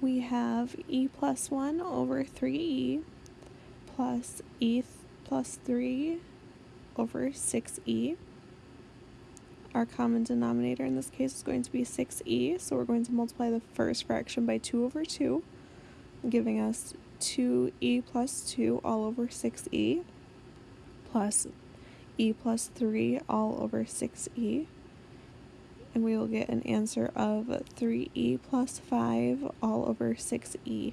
we have e plus 1 over 3e plus e plus 3 over 6e. Our common denominator in this case is going to be 6e, so we're going to multiply the first fraction by 2 over 2, giving us 2e plus 2 all over 6e plus e plus 3 all over 6e. And we will get an answer of 3e plus 5 all over 6e.